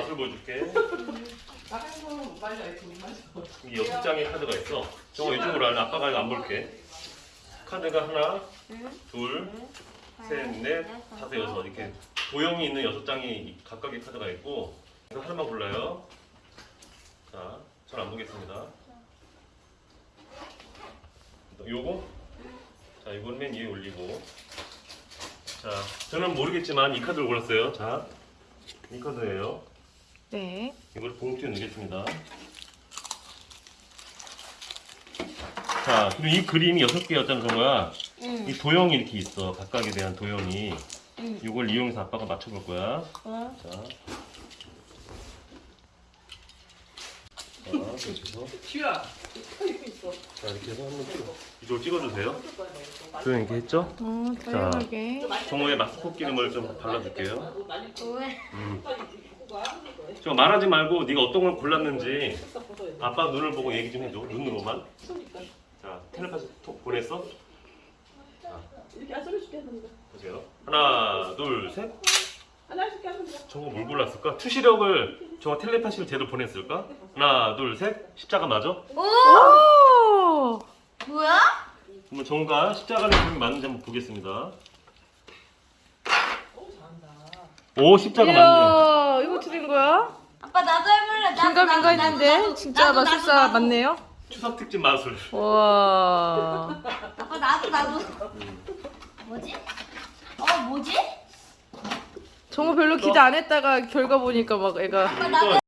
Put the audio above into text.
맛을 보여줄게. 나가서 말려 이렇게 못 마셔. 이게 여섯 장의 카드가 있어. 저거 이쪽으로 할래. 아빠가 안 볼게. 카드가 하나, 둘, 셋, 넷, 다섯, 여섯 이렇게 도형이 있는 여섯 장이 각각의 카드가 있고 그래서 하나만 골라요. 자, 전안 보겠습니다. 요거? 자, 이건 맨 위에 올리고 자, 저는 모르겠지만 이 카드를 골랐어요. 자, 이 카드예요. 네. 이걸 봉투에 넣겠습니다. 자, 그리고 이 그림이 여섯 개였잖아, 정우야. 응. 이 도형이 이렇게 있어. 각각에 대한 도형이. 응. 이걸 이용해서 아빠가 맞춰볼 거야. 어. 자. 자, 이렇게 해서. 쥐야. 자, 이렇게 해서 한번 찍어. 이쪽으로 찍어주세요. 도형 이렇게 했죠? 어, 다양하게. 정우의 마스크 기름을 좀 발라줄게요. 많이 왜? 음. 저 말하지 말고 네가 어떤 걸 골랐는지 아빠 눈을 보고 얘기 좀 해줘. 눈으로만. 자, 텔레파시 톡 보냈어? 이렇게 안 소리줄게 하는 거. 보세요. 하나, 둘, 셋. 하나씩 하는 거. 저거 뭘 골랐을까? 투시력을 저거 텔레파시를 제대로 보냈을까? 하나, 둘, 셋. 십자가 맞아? 오! 뭐야? 그러면 정우가 십자가를 그림이 맞는지 한번 보겠습니다. 오 십자가 맞네. 이거 드린 거 야? 아빠 나도 해볼래. 나도, 긴가민가 나도, 했는데 진짜 나도, 마술사 나도, 나도. 맞네요? 추석 특집 마술. 와. 아빠 나도 나도. 뭐지? 어 뭐지? 정우 별로 기대 안 했다가 결과 보니까 막 애가 아빠 나도.